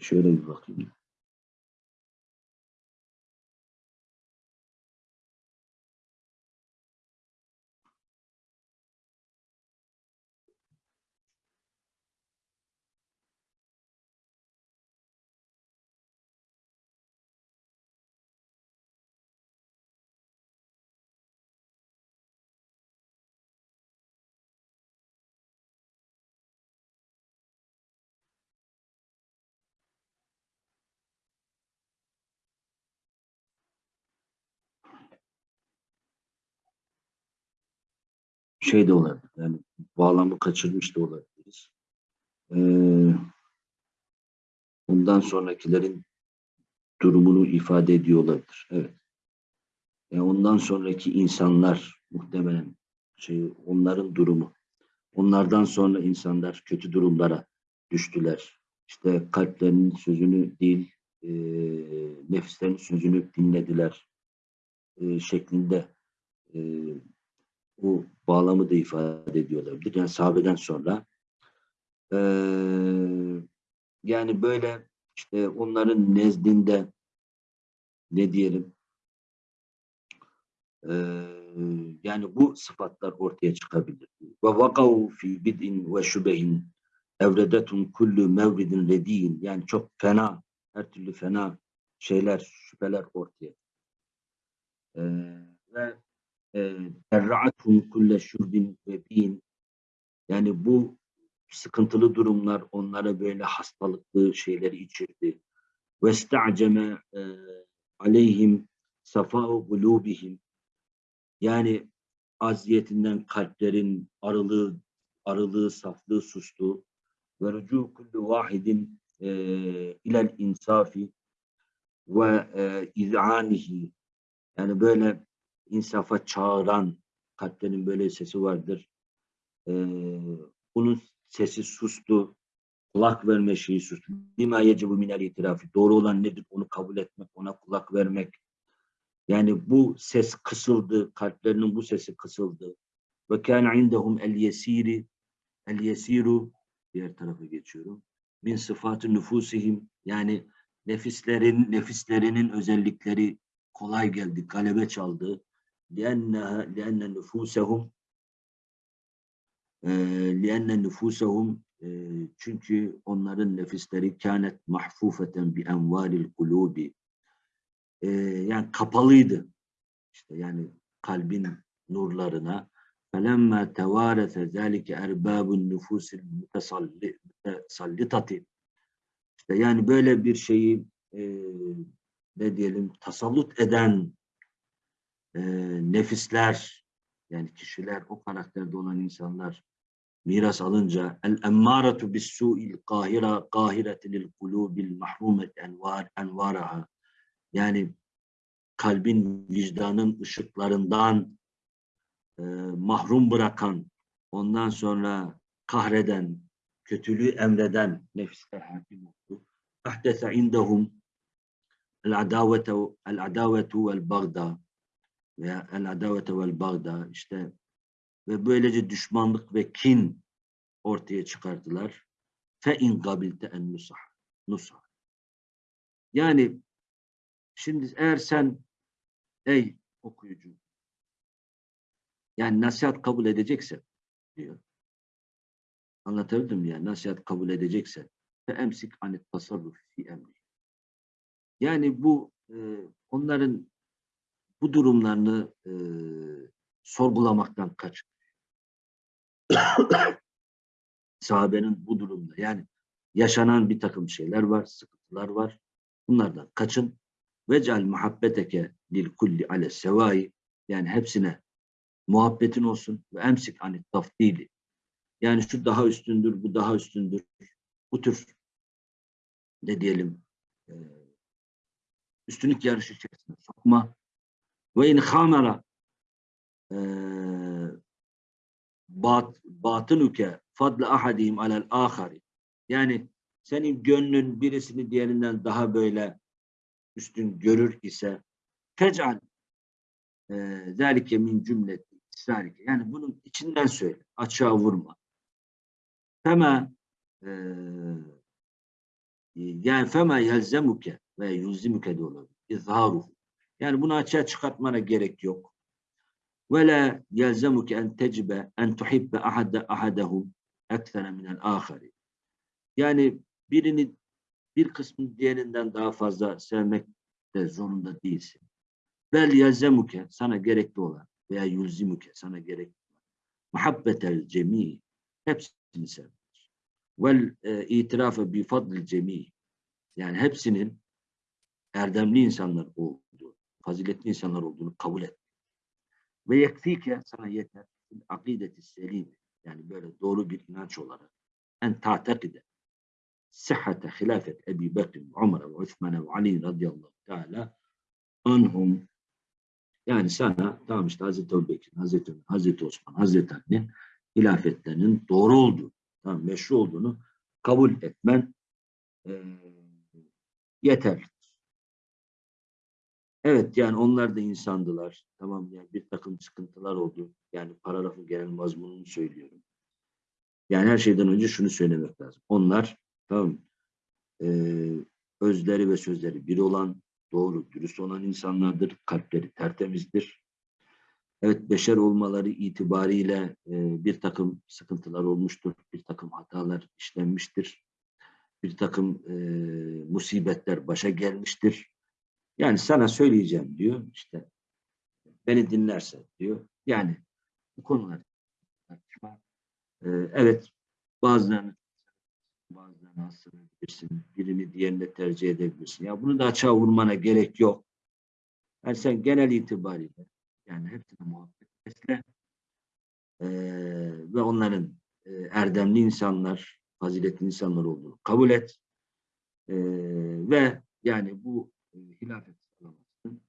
Speaker 1: şöyle bir bakayım. Şey de olabilir. Yani bağlamı kaçırmış da olabiliriz. Ee, bundan sonrakilerin durumunu ifade ediyor olabilir. Evet. Yani ondan sonraki insanlar muhtemelen şey onların durumu. Onlardan sonra insanlar kötü durumlara düştüler. İşte kalplerinin sözünü değil, e, nefislerinin sözünü dinlediler e, şeklinde e, bu bağlamı da ifade ediyor olabilir. Yani sahabeden sonra e, yani böyle işte onların nezdinde ne diyelim e, yani bu sıfatlar ortaya çıkabilir. Ve vakav fi bid'in ve şübehin evredetun kullu mevridin rediyin yani çok fena her türlü fena şeyler şüpheler ortaya e, ve erra'athum kulle şurbin ve bin yani bu sıkıntılı durumlar onlara böyle hastalıklı şeyleri içirdi. Ve sta'ceme aleyhim safa'u gulubihim yani aziyetinden kalplerin arılığı, arılığı, saflığı sustu. Ve rücu kullu vahidin ilel insafi ve e, iz'anihi yani böyle insafa çağıran kalplerin böyle sesi vardır. Ee, bunun sesi sustu. Kulak verme şeyi sustu. Lima yecibu minel itirafi. Doğru olan nedir? Onu kabul etmek, ona kulak vermek. Yani bu ses kısıldı. Kalplerinin bu sesi kısıldı. Ve kâne indehum el yesiri el yesiru diğer tarafa geçiyorum. Min sıfatı nüfusihim yani nefislerin nefislerinin özellikleri kolay geldi, galebe çaldı. لأنها لأن نفوسهم لأن نفوسهم çünkü onların nefisleri kânet mahfufeten bi envaril kulubi yani kapalıydı işte yani kalbin nurlarına felemma tevarese zâlike erbâbun nüfusil mutasallitati işte yani böyle bir şeyi e, ne diyelim tasallut eden e, nefisler yani kişiler o karakterde olan insanlar miras alınca el emmâretu bis su'il kahira kahiretil kulubil mahrumet envar envaraha yani kalbin vicdanın ışıklarından e, mahrum bırakan ondan sonra kahreden kötülüğü emreden nefisler hakim oldu. Ahdese indahum el adavetu el adavetu vel bagda veya el adavete vel bagda işte ve böylece düşmanlık ve kin ortaya çıkardılar. Fe in gabilte en nusah. Nusah. Yani şimdi eğer sen ey okuyucu yani nasihat kabul edeceksen diyor. Anlatabildim ya nasihat kabul edeceksen fe emsik anet tasarruf fi emri. Yani bu e, onların bu durumlarını e, sorgulamaktan kaç. Sahabenin bu durumda yani yaşanan bir takım şeyler var, sıkıntılar var. Bunlardan kaçın. Vecal muhabbeteke lil kulli ale sevai yani hepsine muhabbetin olsun ve emsik anit tafdili. Yani şu daha üstündür, bu daha üstündür. Bu tür ne diyelim üstünlük yarışı içerisinde sokma ve in hamera bat, batınuke fadle ahadihim alel ahari yani senin gönlün birisini diğerinden daha böyle üstün görür ise fec'al zâlike min cümleti İsrarike. Yani bunun içinden söyle. Açığa vurma. Fema eee yani fema yelzemuke ve yulzimuke de olabilir. İzharuhu. Yani bunu açığa çıkartmana gerek yok. Ve la yelzemuke en tecibe en tuhibbe ahade ahadehum ektere minel ahari. Yani birini bir kısmı diğerinden daha fazla sevmek de zorunda değilsin. Bel yelzemuke sana gerekli olan veya yulzimuke sana gerekli olan muhabbetel cemi hepsini sevmek. Vel e, itirafe bi fadlil cemi yani hepsinin erdemli insanlar olduğu, faziletli insanlar olduğunu kabul et. Ve yekfike sana yeter. Akideti selim yani böyle doğru bir inanç olarak. En ta'tekide sıhhate hilafet Ebi Bekir, Ömer ve Osman ve Ali radıyallahu teala anhum. Yani sana tamam işte Hazreti Ebu Bekir, Hazreti Ömer, Hazreti Osman, Hazreti Ali'nin hilafetlerinin doğru olduğu, tamam, meşru olduğunu kabul etmen e, yeterlidir. Evet yani onlar da insandılar. Tamam yani bir takım sıkıntılar oldu. Yani paragrafın genel mazmununu söylüyorum. Yani her şeyden önce şunu söylemek lazım. Onlar tamam e, özleri ve sözleri bir olan, doğru, dürüst olan insanlardır. Kalpleri tertemizdir. Evet beşer olmaları itibariyle e, bir takım sıkıntılar olmuştur. Bir takım hatalar işlenmiştir. Bir takım e, musibetler başa gelmiştir. Yani sana söyleyeceğim diyor işte beni dinlersen diyor. Yani bu konular tartışma. Ee, evet bazılarını bazılarını hasırlayabilirsin. Birini diğerine tercih edebilirsin. Ya bunu da açığa vurmana gerek yok. Yani sen genel itibariyle yani hepsine muhabbet besle ee, ve onların e, erdemli insanlar, faziletli insanlar olduğunu kabul et. Ee, ve yani bu e, hilafet sağlamasının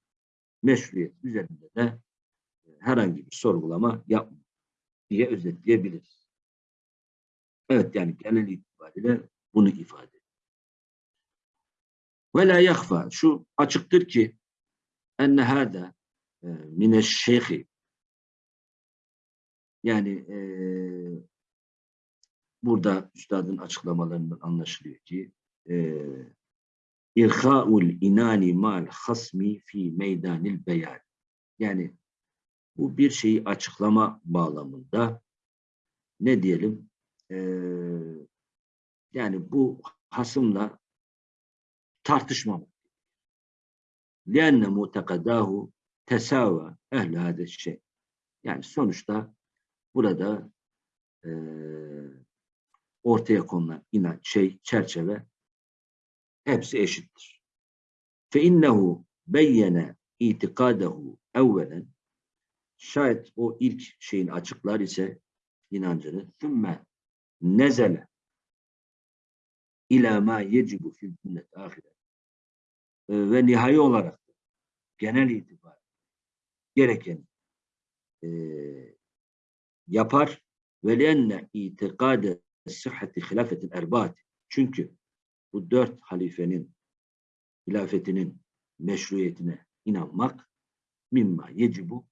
Speaker 1: meşruiyet üzerinde de e, herhangi bir sorgulama yapma diye özetleyebiliriz. Evet yani genel itibariyle bunu ifade ediyor. Ve la şu açıktır ki enne hâdâ e, mineşşeyhi yani e, burada üstadın açıklamalarından anlaşılıyor ki e, İrha'ul inani mal hasmi fi meydanil beyan. Yani bu bir şeyi açıklama bağlamında ne diyelim ee, yani bu hasımla tartışmamak. لِأَنَّ مُتَقَدَاهُ tesava ehl hâde şey. Yani sonuçta burada e, ortaya konulan inanç, şey, çerçeve hepsi eşittir. Fe innehu beyyene itikadehu evvelen. Şayet o ilk şeyin açıklar ise inancını sümme nezele ila ma yecibu fil cümlet ahiret ve nihai olarak genel itibar gereken e, yapar. Ve lenne itikade sıhhati hilafetin erbaat çünkü bu dört halifenin hilafetinin meşruiyetine inanmak mimma yecibu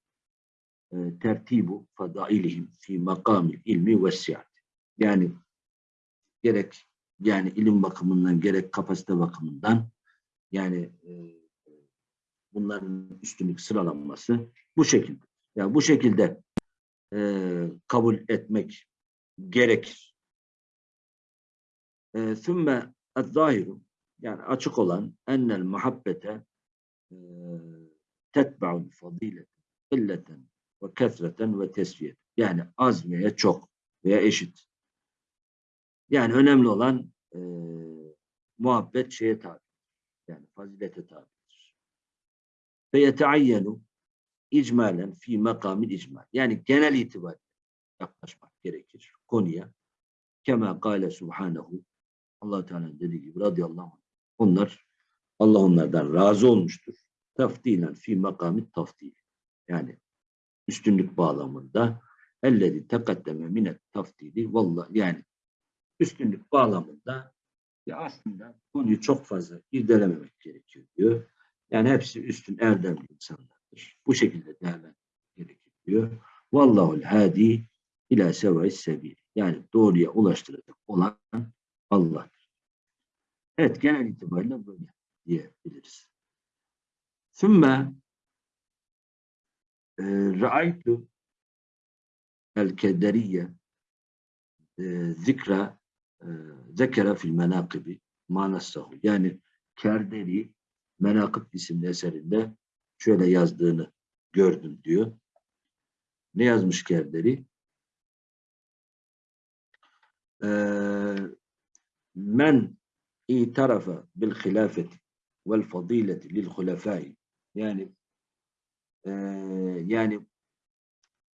Speaker 1: e, tertibu fadailihim fi makamil ilmi ve siyat. Yani gerek yani ilim bakımından gerek kapasite bakımından yani e, bunların üstünlük sıralanması bu şekilde. Yani bu şekilde e, kabul etmek gerekir. E, Sümme zahiru yani açık olan ennel muhabbete tetba'ul fadilete illeten ve kesreten ve tesviyet. Yani az veya çok veya eşit. Yani önemli olan e, muhabbet şeye tabi. Yani fazilete tabidir. Ve yeteayyenu icmalen fi makamil icmal. Yani genel itibariyle yaklaşmak gerekir konuya. Kema kâle subhanehu allah Teala dediği gibi radıyallahu anh. Onlar Allah onlardan razı olmuştur. Taftilen fi makamit taftil. Yani üstünlük bağlamında ellezi tekaddeme minet taftili vallahi yani üstünlük bağlamında ya aslında konuyu çok fazla irdelememek gerekiyor diyor. Yani hepsi üstün erdemli insanlardır. Bu şekilde değerlendirmek gerekiyor diyor. Vallahul hadi ila seva'is sebil. Yani doğruya ulaştıracak olan Allah. Evet genel itibariyle böyle diyebiliriz. Sümme e, ra'aytu el kederiye e, zikra e, fil menakibi manassahu. Yani Kerderi Menakıb isimli eserinde şöyle yazdığını gördüm diyor. Ne yazmış Kerderi? Ee, men itarafa bil hilafeti vel fadileti lil hulefai. Yani e, yani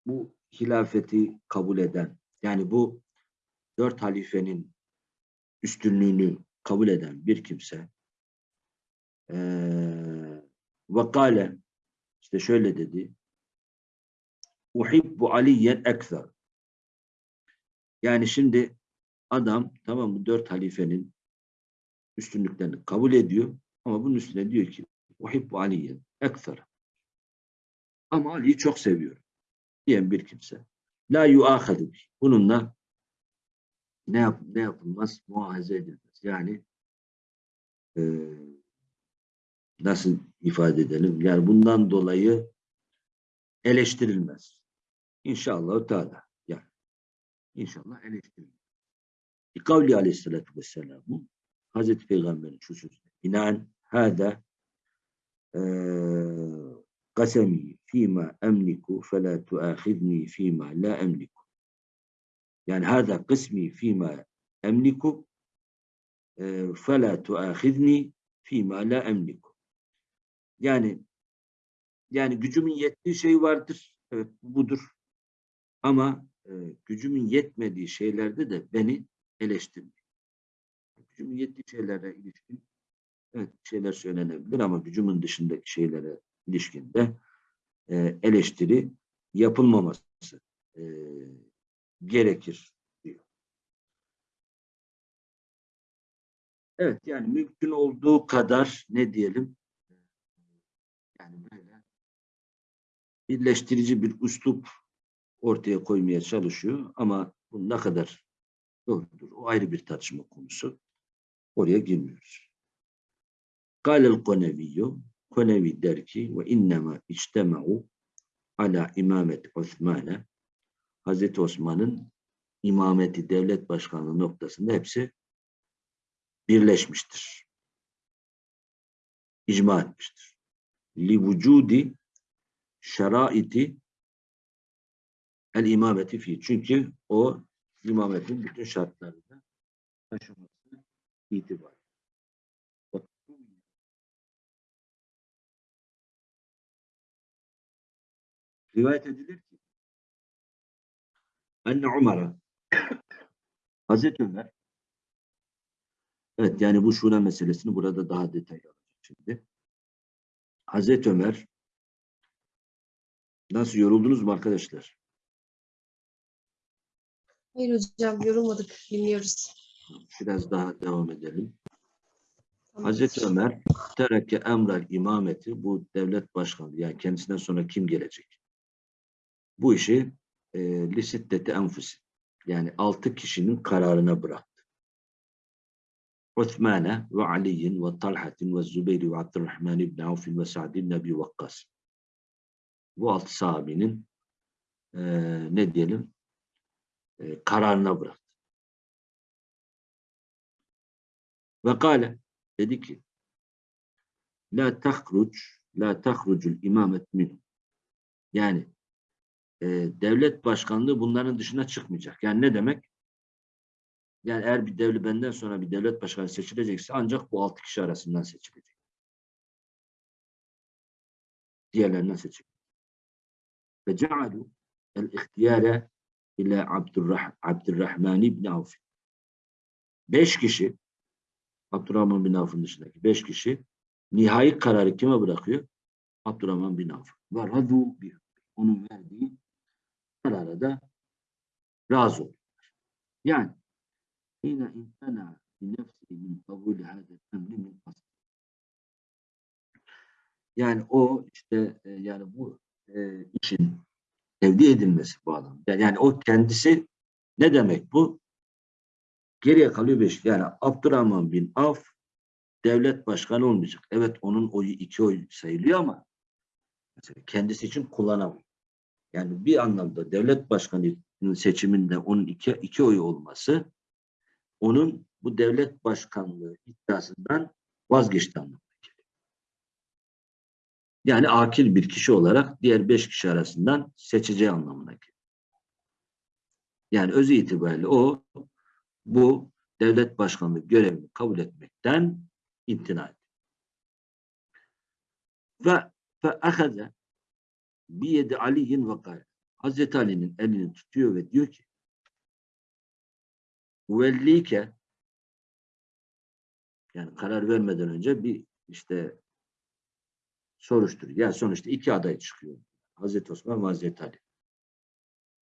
Speaker 1: bu hilafeti kabul eden yani bu dört halifenin üstünlüğünü kabul eden bir kimse e, ve işte şöyle dedi uhibbu aliyen ekser yani şimdi adam tamam mı dört halifenin üstünlüklerini kabul ediyor ama bunun üstüne diyor ki uhibbu aliyen ekser ama Ali'yi çok seviyorum diyen bir kimse la yuahadu bununla ne, yap, ne yapılmaz? Muahaze edilmez. Yani e, nasıl ifade edelim? Yani bundan dolayı eleştirilmez. İnşallah Teala. Yani inşallah eleştirilmez. Kavli aleyhissalatü vesselam'ı Hazreti Peygamber'in şu sözüne binaen hâdâ kasemi fîmâ emliku felâ tuâkhidni fîmâ la emliku yani hâdâ kısmi fîmâ emliku felâ tuâkhidni fîmâ la emliku yani yani gücümün yettiği şey vardır. Evet budur. Ama e, gücümün yetmediği şeylerde de beni eleştirmeyin. Gücümün yettiği şeylere ilişkin evet şeyler söylenebilir ama gücümün dışındaki şeylere ilişkin de e, eleştiri yapılmaması e, gerekir diyor. Evet yani mümkün olduğu kadar ne diyelim yani böyle birleştirici bir üslup ortaya koymaya çalışıyor ama bu ne kadar doğrudur o ayrı bir tartışma konusu. Oraya girmiyoruz. Kâlel koneviyyü Konevi der ki ve innema içtema'u ala imamet Osman'e Hazreti Osman'ın imameti devlet başkanlığı noktasında hepsi birleşmiştir. İcma etmiştir. Li vücudi şeraiti el imameti fi. Çünkü o imametin bütün şartlarını taşıması itibar. Rivayet edilir ki Anne Umar'a Hazreti Ömer evet yani bu şura meselesini burada daha detaylı alacak şimdi. Hazreti Ömer nasıl yoruldunuz mu arkadaşlar?
Speaker 2: Hayır hocam yorulmadık. Dinliyoruz.
Speaker 1: Biraz daha devam edelim.
Speaker 2: Tamam.
Speaker 1: Hazreti Ömer tereke emrel imameti bu devlet başkanı yani kendisinden sonra kim gelecek? Bu işi e, lisiddeti enfusi yani altı kişinin kararına bıraktı. Osman'e ve Ali'in ve Talhat'in ve Zübeyri ve Abdurrahman ibn Avf'in ve Sa'd ibn Abi Vakkas. Bu altı sahabinin e, ne diyelim e, kararına bıraktı. Ve kâle dedi ki La tahruc La tahrucul imamet minhum yani e, devlet başkanlığı bunların dışına çıkmayacak. Yani ne demek? Yani eğer bir devlet benden sonra bir devlet başkanı seçilecekse ancak bu altı kişi arasından seçilecek. Diğerlerinden seçilecek. Ve cealu el ihtiyare ile Abdurrah Abdurrahman ibn Avf. Beş kişi Abdurrahman bin Avf'ın dışındaki beş kişi nihai kararı kime bırakıyor? Abdurrahman bin Avf. Ve radu bir. Onun verdiği karara da razı oldular. Yani yine bi nefsi min kabul hadel emri min asl. Yani o işte e, yani bu e, işin tevdi edilmesi bu adam. Yani, yani o kendisi ne demek bu? Geriye kalıyor beş. Yani Abdurrahman bin Avf devlet başkanı olmayacak. Evet onun oyu iki oy sayılıyor ama mesela kendisi için kullanamıyor. Yani bir anlamda devlet başkanının seçiminde onun iki, iki oyu olması onun bu devlet başkanlığı iddiasından vazgeçti geliyor. Yani akil bir kişi olarak diğer beş kişi arasından seçeceği anlamına geliyor. Yani öz itibariyle o bu devlet başkanlığı görevini kabul etmekten imtina etti. Ve fe'ahaze biyedi aliyin kâle. Hazreti Ali'nin elini tutuyor ve diyor ki Vellike yani karar vermeden önce bir işte soruşturuyor. Yani sonuçta iki aday çıkıyor. Hazreti Osman ve Hazreti Ali.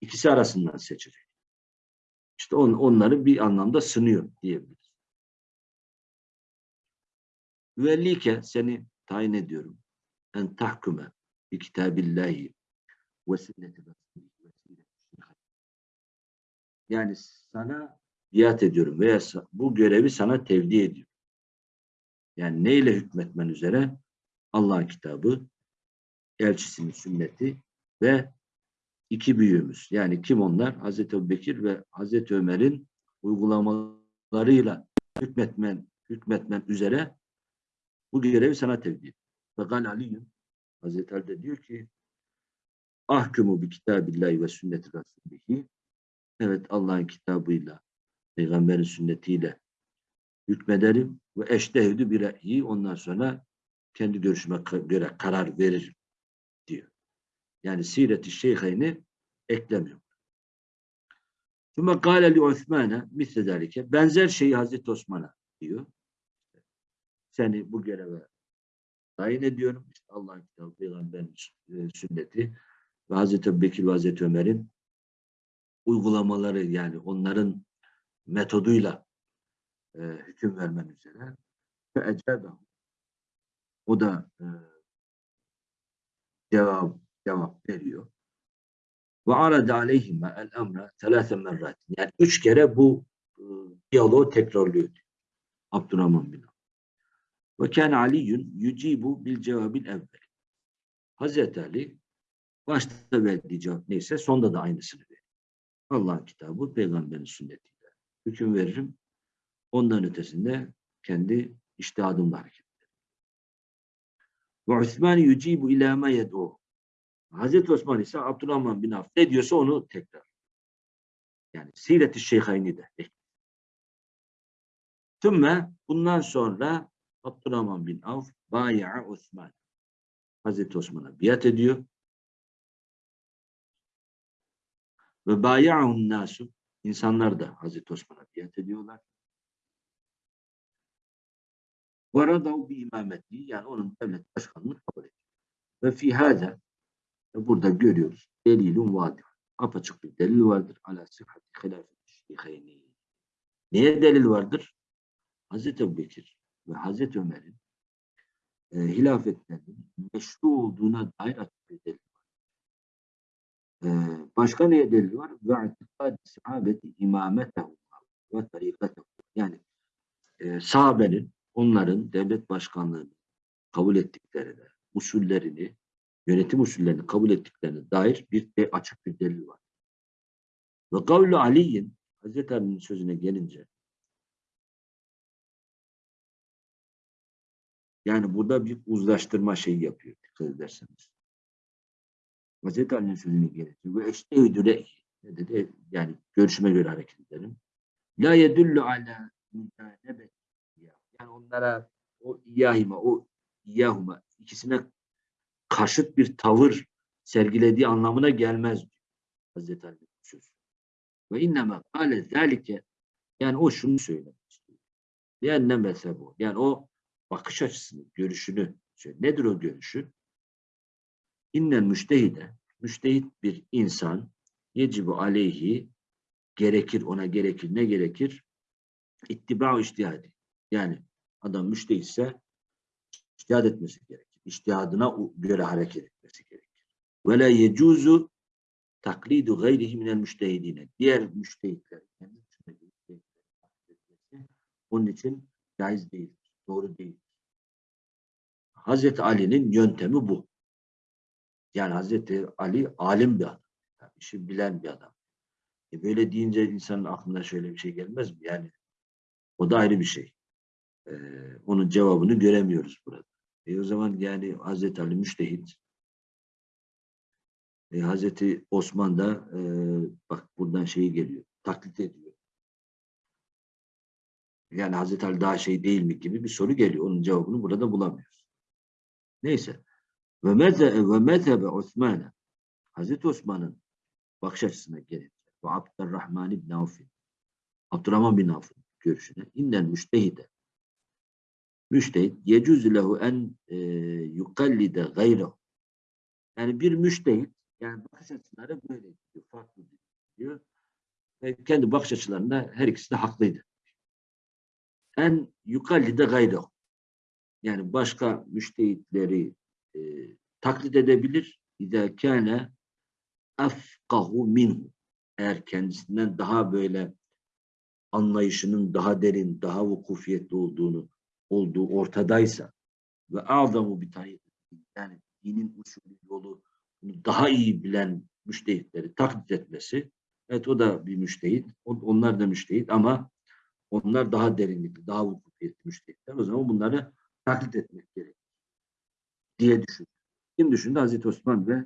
Speaker 1: İkisi arasından seçecek. İşte on, onları bir anlamda sınıyor diyebiliriz. Vellike seni tayin ediyorum. En tahkume bi kitabillahi ve sünneti yani sana biat ediyorum veya bu görevi sana tevdi ediyorum. Yani neyle hükmetmen üzere? Allah'ın kitabı, elçisinin sünneti ve iki büyüğümüz. Yani kim onlar? Hazreti Ebubekir ve Hazreti Ömer'in uygulamalarıyla hükmetmen, hükmetmen üzere bu görevi sana tevdi. Ve gal Hazreti Ali de diyor ki ahkumu bi kitabillahi ve sünneti rasulihi evet Allah'ın kitabıyla peygamberin sünnetiyle hükmederim ve eştehüdü bir re'yi ondan sonra kendi görüşüme göre karar veririm diyor. Yani siret-i şeyheyni eklemiyor. Sümme gâle li Osman'a misle benzer şeyi Hazreti Osman'a diyor. Seni bu göreve tayin ediyorum. İşte Allah'ın kitabı, peygamberin e, sünneti ve Hazreti Bekir ve Hazreti Ömer'in uygulamaları yani onların metoduyla e, hüküm vermen üzere ve ecebehu o da e, cevap cevap veriyor. Ve arada aleyhime el emre telâse merrat. Yani üç kere bu e, diyaloğu tekrarlıyor. Abdurrahman bin Ve kâne aliyyun yücibu bil cevabil evvel. Hazreti Ali başta verdiği cevap neyse sonda da aynısını veriyor. Allah'ın kitabı, peygamberin sünnetiyle hüküm veririm. Ondan ötesinde kendi iştihadımla hareket. Ve Osman yücibu ilâ ma yed'u. Hazreti Osman ise Abdurrahman bin Avf ne diyorsa onu tekrar. Yani Siret-i Şeyhayni de Tümme bundan sonra Abdurrahman bin Avf baya'a Osman. Hazreti Osman'a biat ediyor. Ve baya'un nasu insanlar da Hazreti Osman'a biat ediyorlar. Bir imameti yani onun devlet başkanlığını kabul ediyor. Ve fi hâze burada görüyoruz. Delilun vadir. Apaçık bir delil vardır. Ala sıhhati hilafet şeyheyni. Neye delil vardır? Hazreti Ebubekir ve Hazreti Ömer'in e, hilafetlerinin meşru olduğuna dair açık bir delil var. E, başka neye delil var? Ve itikad sahabeti imametehu ve tarikatehu. Yani e, sahabenin onların devlet başkanlığını kabul ettiklerine, usullerini, yönetim usullerini kabul ettiklerine dair bir de açık bir delil var. Ve kavlu Ali'nin Hazreti Ali'nin sözüne gelince yani burada bir uzlaştırma şeyi yapıyor dikkat ederseniz. Hazreti Ali'nin sözüne gelince ve eştehüdü ne dedi? Yani görüşüme göre hareket edelim. La yedullu ala mücanebet yani onlara o iyahime, o iyahuma ikisine karşıt bir tavır sergilediği anlamına gelmez Hazreti Ali söz. Ve inneme kâle zâlike yani o şunu söylemek istiyor. Yani ne mezhep o? Yani o bakış açısını, görüşünü söylüyor. Nedir o görüşü? İnnen müştehide, müştehit bir insan yecibu aleyhi gerekir, ona gerekir. Ne gerekir? İttiba iştihadi. Yani adam müştehitse iştihad etmesi gerekir. İştihadına göre hareket etmesi gerekir. Ve la yecuzu taklidu gayrihi minel müştehidine. Diğer müştehitler, kendi onun için caiz değildir. Doğru değil. Hazreti Ali'nin yöntemi bu. Yani Hazreti Ali alim bir adam. Yani işi bilen bir adam. E böyle deyince insanın aklına şöyle bir şey gelmez mi? Yani o da ayrı bir şey. Ee, onun cevabını göremiyoruz burada. E o zaman yani Hazreti Ali müştehit. E, Hazreti Osman da e, bak buradan şeyi geliyor. Taklit ediyor. Yani Hazreti Ali daha şey değil mi gibi bir soru geliyor. Onun cevabını burada bulamıyoruz. Neyse. Ve mezhebe Osman'a Hazreti Osman'ın bakış açısına gelince ve Abdurrahman ibn Avf Abdurrahman bin Avf'ın görüşüne innen müştehide müştehit yecüzü lehu en e, yukallide gayrehu yani bir müştehit yani bakış açıları böyle diyor, farklı diyor. Ve kendi bakış açılarında her ikisi de haklıydı. En yukallide gayrehu yani başka müştehitleri e, taklit edebilir. İzâ kâne afkahu minhu eğer kendisinden daha böyle anlayışının daha derin, daha vukufiyetli olduğunu olduğu ortadaysa ve a'zamu bir yani dinin usulü yolu bunu daha iyi bilen müştehitleri taklit etmesi evet o da bir müştehit. on- Onlar da müştehit ama onlar daha derinlikli, daha vukufiyetli müştehitler. O zaman bunları taklit etmek gerekir diye düşündü. Kim düşündü? Hazreti Osman ve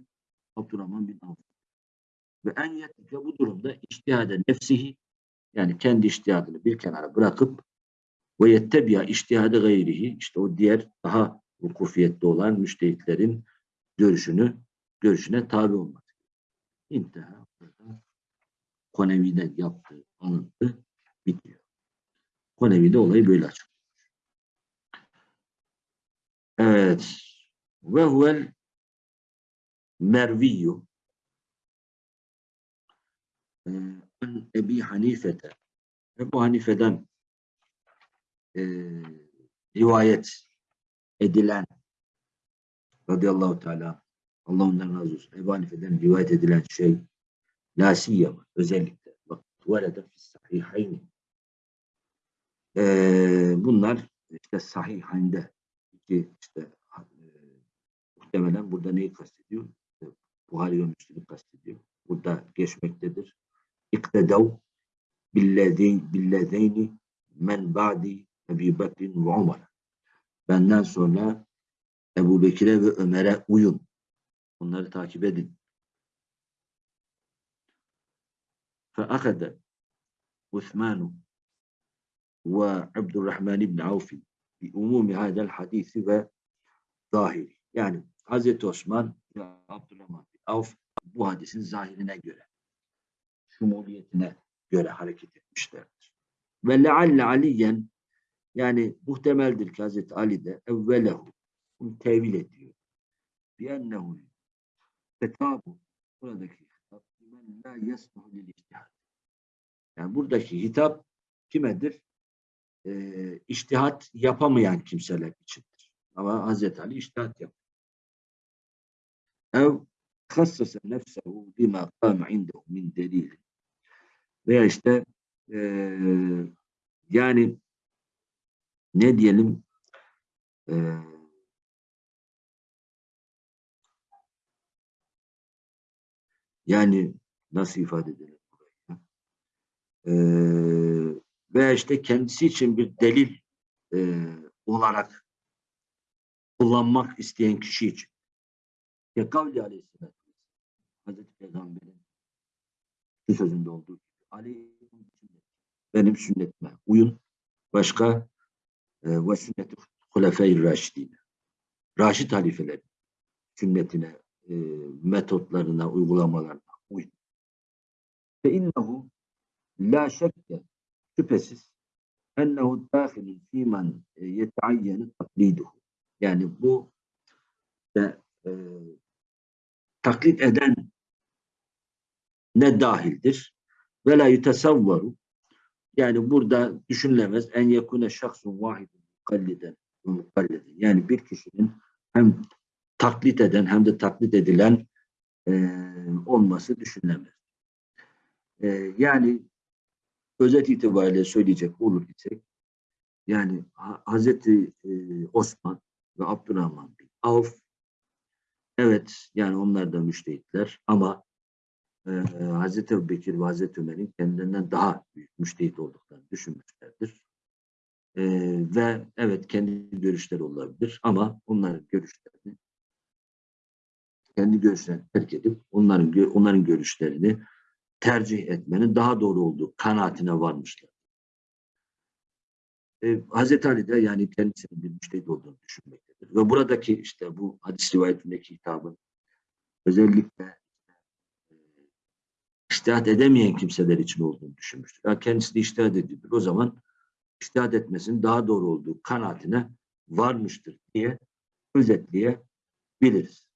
Speaker 1: Abdurrahman bin Avf. Ve en yetlike bu durumda iştihade nefsihi yani kendi iştihadını bir kenara bırakıp ve yettebiya iştihade gayrihi işte o diğer daha vukufiyetli olan müştehitlerin görüşünü görüşüne tabi olmak. İnteha burada Konevi'den yaptığı alıntı bitiyor. Konevi'de olayı böyle açıklıyor. Evet. Ve huvel merviyyu an Ebi Hanifete Ebu Hanife'den e, rivayet edilen radıyallahu teala Allah ondan razı olsun. Ebu Hanife'den rivayet edilen şey la siyyama özellikle bak tuvalede fi sahihayni e, bunlar işte sahihinde iki işte e, muhtemelen burada neyi kastediyor? E, Buhari ve Müslim'i kastediyor. Burada geçmektedir. İktedav billezeyni men ba'di Ebi Bekir'in ve Umar. Benden sonra Ebu Bekir'e ve Ömer'e uyun. Onları takip edin. فأخذ عثمان وعبد الرحمن بن عوف بأموم هذا الحديث وظاهره. Yani Hazreti Osman ve Abdurrahman bin Avf bu hadisin zahirine göre, şumuliyetine göre hareket etmişlerdir. Ve lealle aliyen yani muhtemeldir ki Hazreti Ali de evvelehu bunu tevil ediyor. Biennehu fetabu buradaki hitap men la yesmuhu lil ictihad. Yani buradaki hitap kimedir? Ee, iştihat yapamayan kimseler içindir. Ama Hazreti Ali iştihat yapıyor. Ev hassase nefsehu bima kâme indehu min delil. Veya işte eee yani ne diyelim eee yani nasıl ifade edelim? Eee veya işte kendisi için bir delil eee, olarak kullanmak isteyen kişi için. Ya kavli aleyhisselatü Hazreti Peygamber'in şu sözünde olduğu gibi Ali benim sünnetime uyun. Başka e, ve sünneti hulefey raşidine. Raşid halifelerin sünnetine, e, metotlarına, uygulamalarına uyun. Fe innehu la şekke şüphesiz ennehu dâhilun fîmen e, yeteayyenu takliduhu. Yani bu de, e, taklit eden ne dahildir? Ve la yutesavvaru yani burada düşünülemez en yekune şahsun vahidun mukalliden ve mukalliden. Yani bir kişinin hem taklit eden hem de taklit edilen e, olması düşünülemez. E, yani özet itibariyle söyleyecek olur isek yani Ha- Hazreti e, Osman ve Abdurrahman bin Avf evet yani onlar da müştehitler ama e, Hazreti Ebubekir ve Hazreti Ömer'in kendilerinden daha büyük müştehit olduklarını düşünmüşlerdir. E, ve evet kendi görüşleri olabilir ama onların görüşlerini kendi görüşlerini terk edip onların onların görüşlerini tercih etmenin daha doğru olduğu kanaatine varmışlar. E, Hazreti Ali de yani kendisinin bir müştehit olduğunu düşünmektedir. Ve buradaki işte bu hadis rivayetindeki hitabın özellikle iştihat edemeyen kimseler için olduğunu düşünmüştür. Yani kendisi de iştihat ediyordur. O zaman iştihat etmesinin daha doğru olduğu kanaatine varmıştır diye özetleyebiliriz.